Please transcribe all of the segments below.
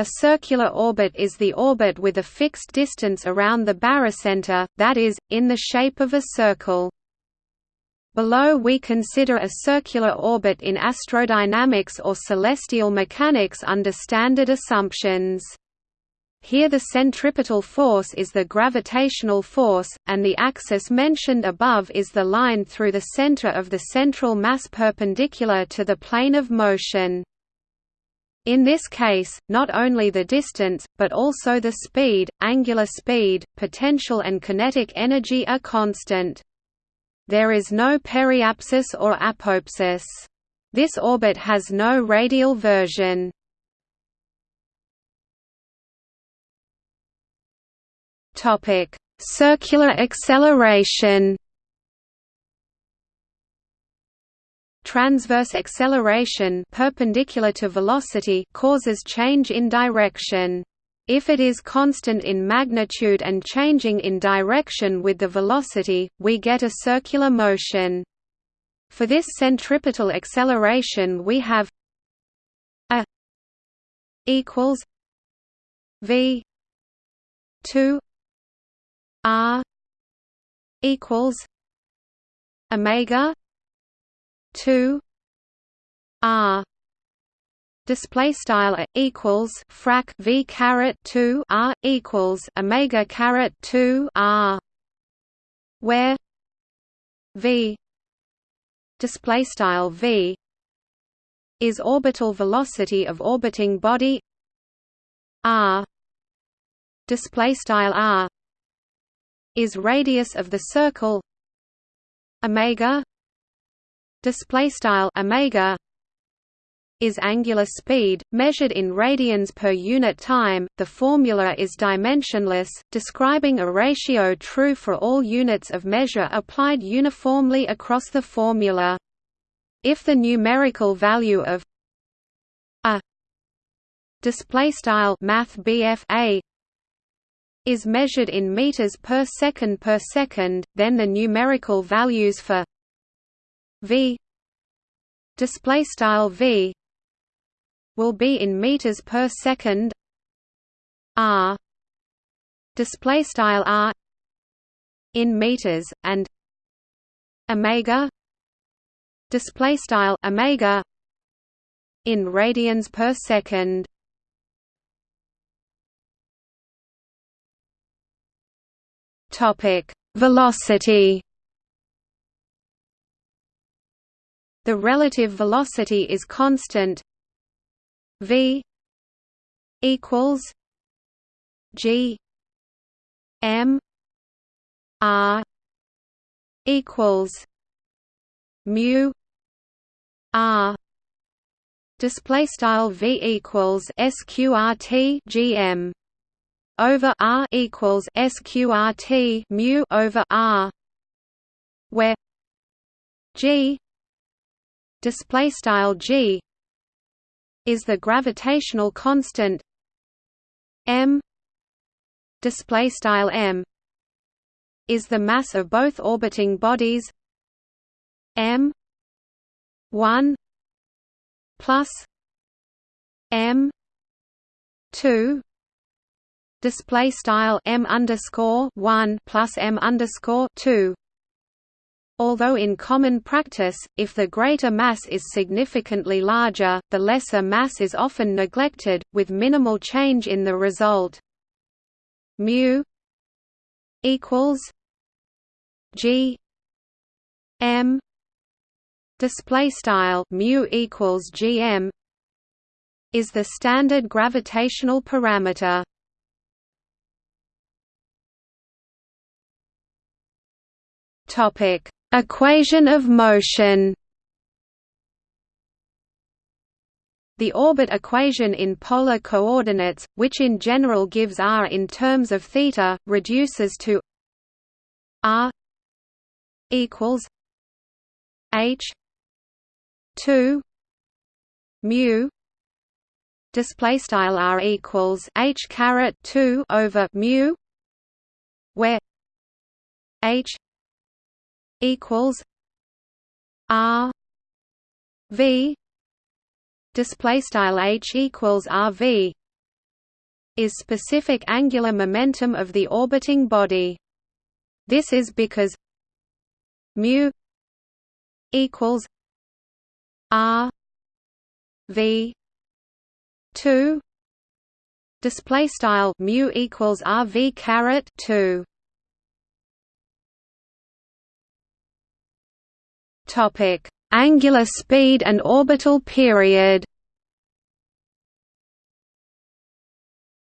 A circular orbit is the orbit with a fixed distance around the barycenter, that is, in the shape of a circle. Below we consider a circular orbit in astrodynamics or celestial mechanics under standard assumptions. Here the centripetal force is the gravitational force, and the axis mentioned above is the line through the center of the central mass perpendicular to the plane of motion. In this case, not only the distance, but also the speed, angular speed, potential and kinetic energy are constant. There is no periapsis or apoapsis. This orbit has no radial version. Circular acceleration Transverse acceleration perpendicular to velocity causes change in direction. If it is constant in magnitude and changing in direction with the velocity, we get a circular motion. For this centripetal acceleration we have a equals v 2 r equals omega 2 r display style equals frac v caret 2 r equals omega caret 2 r where v display style v is orbital velocity of orbiting body r display style r is radius of the circle omega display style omega is angular speed measured in radians per unit time. The formula is dimensionless describing a ratio true for all units of measure applied uniformly across the formula. If the numerical value of a display style math a is measured in meters per second per second then the numerical values for v display style v will be in meters per second. R display style r in meters and omega display style omega in radians per second. Topic velocity The relative velocity is constant v equals g m r equals mu r. Display style v equals sqrt gm over r equals sqrt mu over r where g display style g is the gravitational constant m display style m is the mass of both orbiting bodies m 1 plus m 2 display style m underscore 1 plus m underscore 2 Although in common practice, if the greater mass is significantly larger, the lesser mass is often neglected, with minimal change in the result. mu equals g m display style mu equals gm is the standard gravitational parameter. Topic Equation of motion. The orbit equation in polar coordinates, which in general gives r in terms of theta, reduces to r equals h 2 mu display style r equals h caret 2 over mu where h equals R V display style H equals RV is specific angular momentum of the orbiting body. This is because mu equals r v 2 display style mu equals r v caret topic angular speed and orbital period.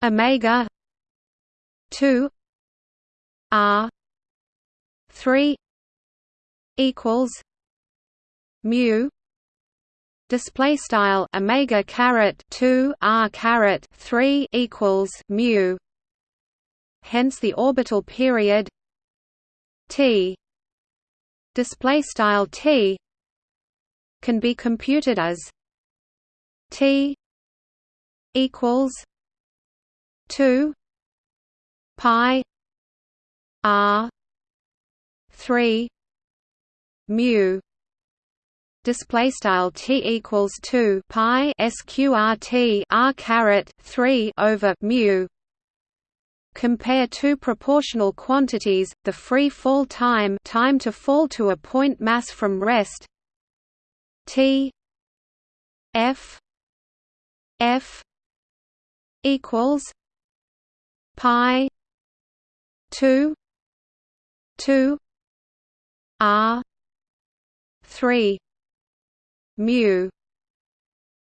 Omega 2 r 3 equals mu display style omega caret 2 r caret 3 equals mu. Hence the orbital period t display style t can be computed as t equals 2 pi r 3 mu. Display style t equals 2 pi sqrt r caret 3 over mu compare two proportional quantities the free fall time time to fall to a point mass from rest t f f equals pi 2 2 r 3 mu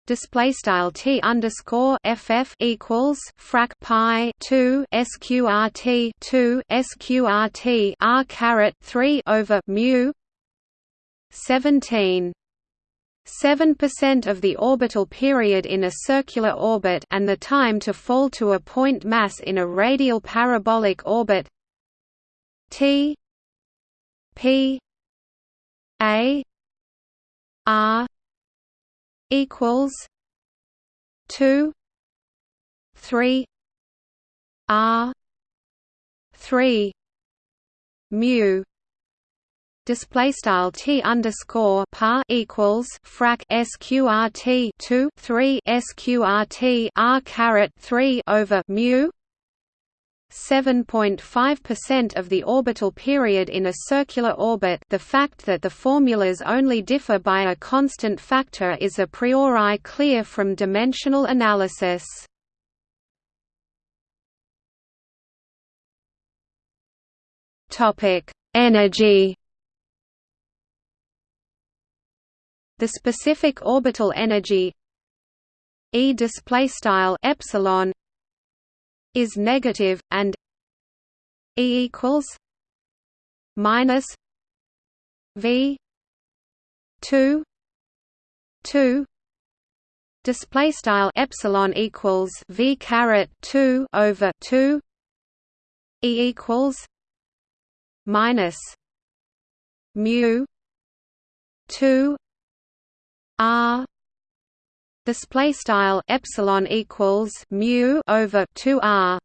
display style t underscore ff equals frac pi 2 sqrt 2 sqrt r caret 3 over mu 17 7% of the orbital period in a circular orbit and the time to fall to a point mass in a radial parabolic orbit T P A R equals 2 3 R 3 mu display style t underscore par equals frac sqrt 2 3 sqrt r caret 3 over mu 7.5% of the orbital period in a circular orbit the fact that the formulas only differ by a constant factor is a priori clear from dimensional analysis. Energy The specific orbital energy E display style epsilon is negative and E equals minus V two two display style epsilon equals V caret two over two E equals minus mu two R display style epsilon equals mu over 2 R.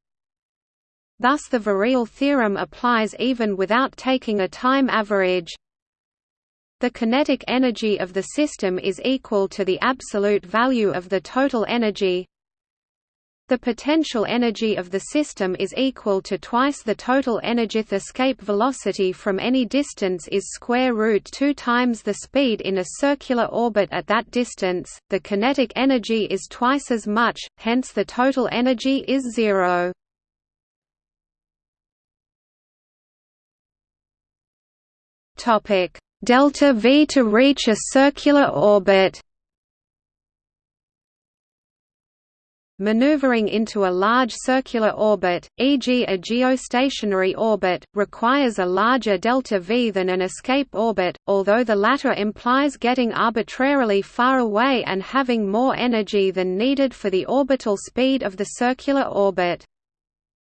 Thus the virial theorem applies even without taking a time average. The kinetic energy of the system is equal to the absolute value of the total energy the potential energy of the system is equal to twice the total energeth escape velocity from any distance is square root 2 times the speed in a circular orbit at that distance. The kinetic energy is twice as much, hence the total energy is zero. Topic: delta V to reach a circular orbit. Maneuvering into a large circular orbit, e.g. a geostationary orbit, requires a larger delta v than an escape orbit, although the latter implies getting arbitrarily far away and having more energy than needed for the orbital speed of the circular orbit.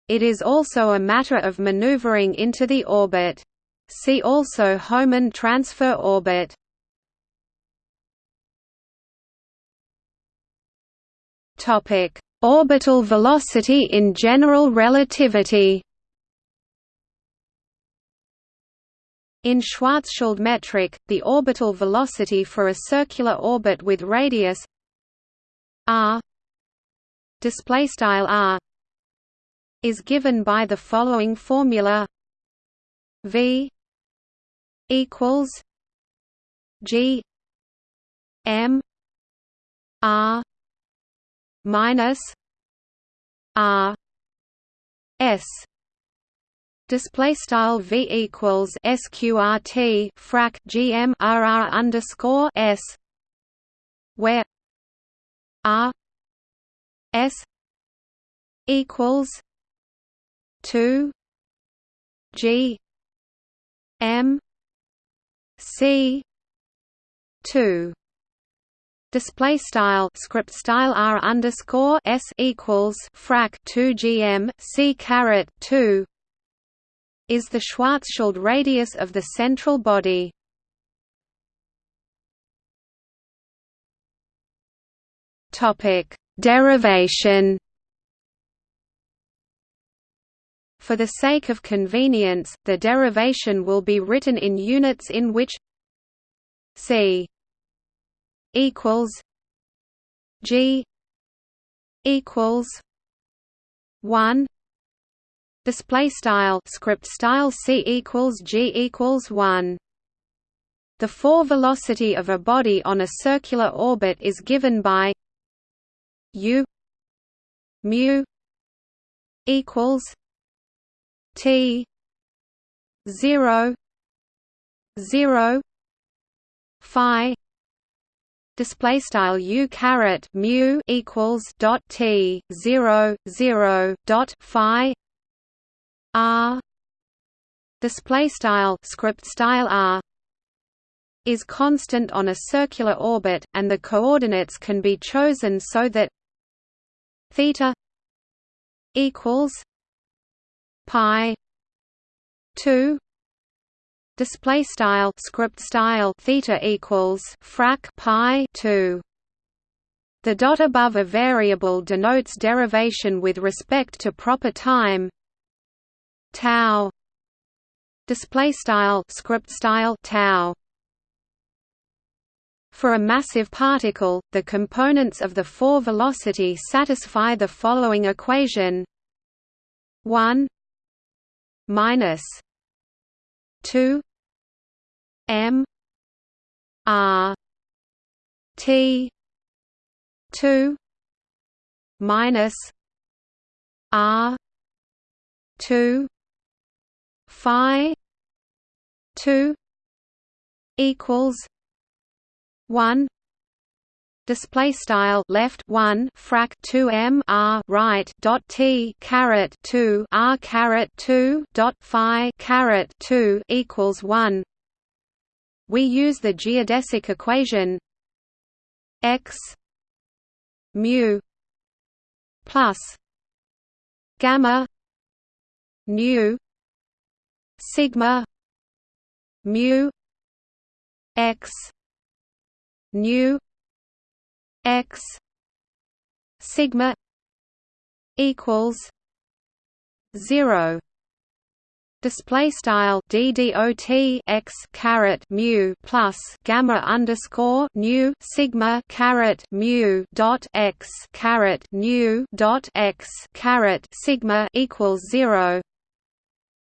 It is also a matter of maneuvering into the orbit. See also Hohmann transfer orbit. Topic Orbital velocity in general relativity. In Schwarzschild metric, the orbital velocity for a circular orbit with radius r r is given by the following formula. V equals G M R minus R S. Display style V equals SQRT frac GM RR underscore S where R S equals two G M C two Display style script style r underscore s equals frac 2 gm c caret 2 is the Schwarzschild radius of the central body. Topic derivation. For the sake of convenience, the derivation will be written in units in which c equals G equals one. Display style script style C equals G equals one. The four velocity of a body on a circular orbit is given by u mu equals t 0 0 phi display style u caret mu equals dot t 0 0 dot phi. R. Display style script style r is constant on a circular orbit and the coordinates can be chosen so that theta equals pi 2 display style script style theta equals frac pi 2 the dot above a variable denotes derivation with respect to proper time. Tau. Display style script style tau. For a massive particle, the components of the four velocity satisfy the following equation: 1 minus 2 M R T two minus R two Phi two equals one display style left 1 frac 2 m r right dot t caret 2 r caret 2 dot phi caret 2 equals 1 we use the geodesic equation x mu plus gamma nu sigma mu x nu x sigma equals 0 Display style ddot x caret mu plus gamma underscore nu sigma caret mu dot x caret nu dot x caret sigma equals zero.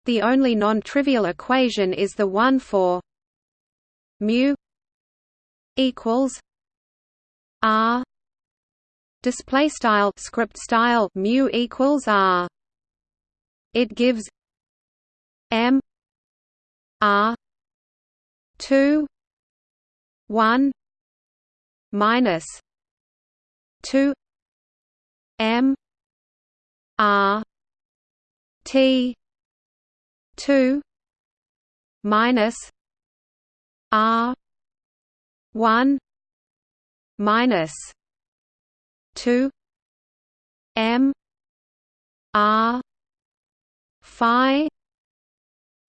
The only non-trivial equation is the one for mu equals r display style script style mu equals r. It gives M R two one minus two M R T two minus R one minus two M R Phi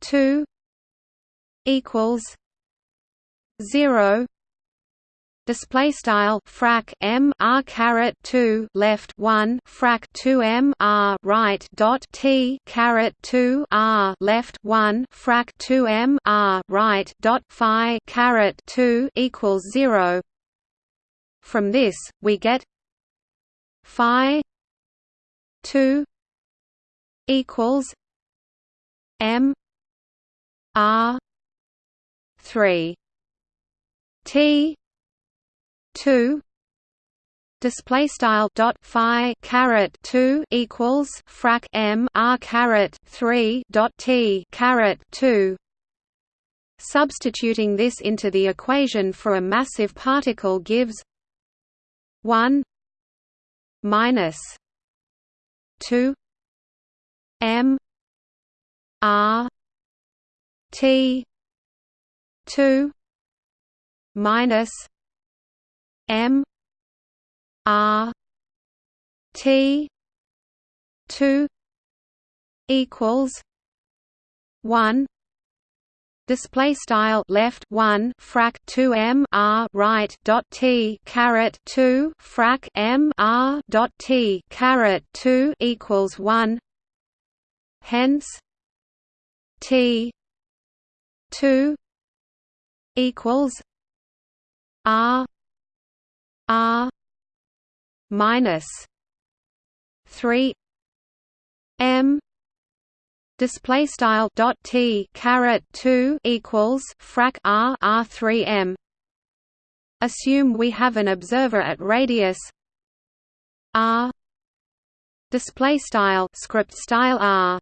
two equals zero. Display style frac m r caret 2 left 1 frac 2 m r right dot t caret 2 r left 1 frac 2 m r right dot phi caret 2 equals 0 from this, we get phi 2 equals M R three T two display style dot phi caret 2 equals frac m r caret 3 dot t caret 2 substituting this into the equation for a massive particle gives 1 minus 2 m r t 2 minus m R T two equals one display style left 1 frac 2 m r right dot t caret 2 frac m r dot t caret 2 equals 1 hence t 2 equals r r minus three M. Display style dot T caret two equals frac R R three M. Assume we have an observer at radius R. Display style script style R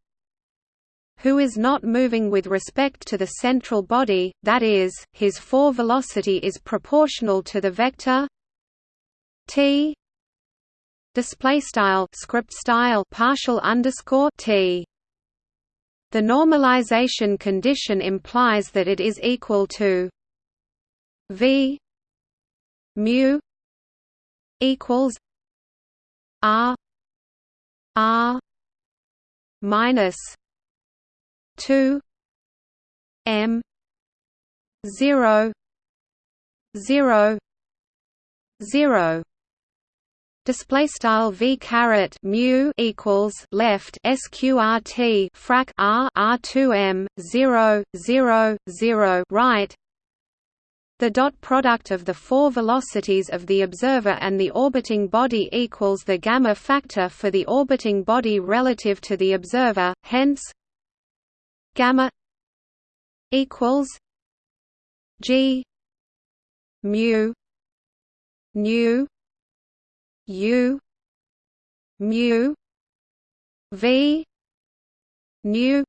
who is not moving with respect to the central body, that is, his four velocity is proportional to the vector t display style script style partial underscore t. The normalization condition implies that it is equal to v mu equals r r minus 2 m 0 0 0 display style v caret mu equals left sqrt frac r r2 m 0 0 0 right. The dot product of the four velocities of the observer and the orbiting body equals the gamma factor for the orbiting body relative to the observer hence gamma equals g mu nu U mu V nu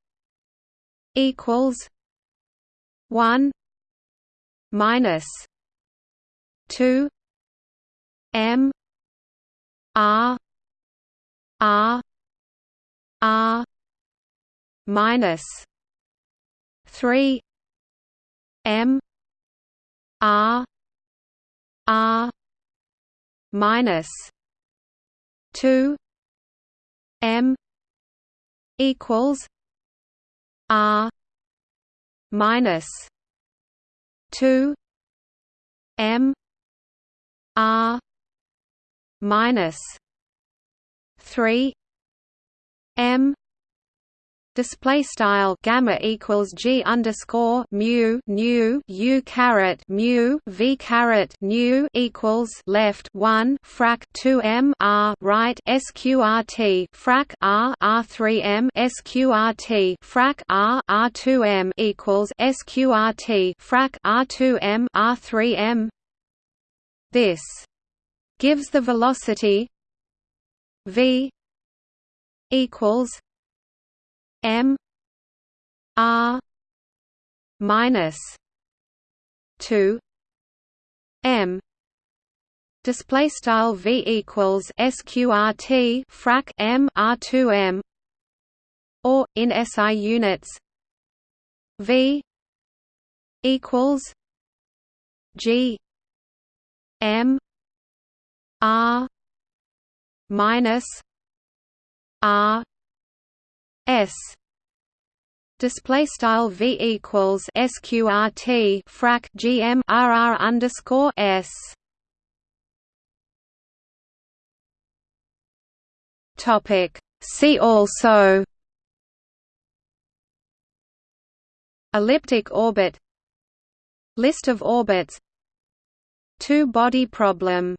equals one minus two M R R R minus three M R R minus two M equals R minus two M R minus three M display style gamma equals g underscore mu nu u caret mu v caret nu equals left one frac two m r right sqrt frac r r three m sqrt frac r r two m equals sqrt frac r two m r three m. This gives the velocity v equals M R minus two M. Display style V equals sqrt frac M R two M. Or in SI units V equals G M R minus R S. Display style V equals sqrt frac GM RR underscore S. Topic. See also. Elliptic orbit. List of orbits. Two body problem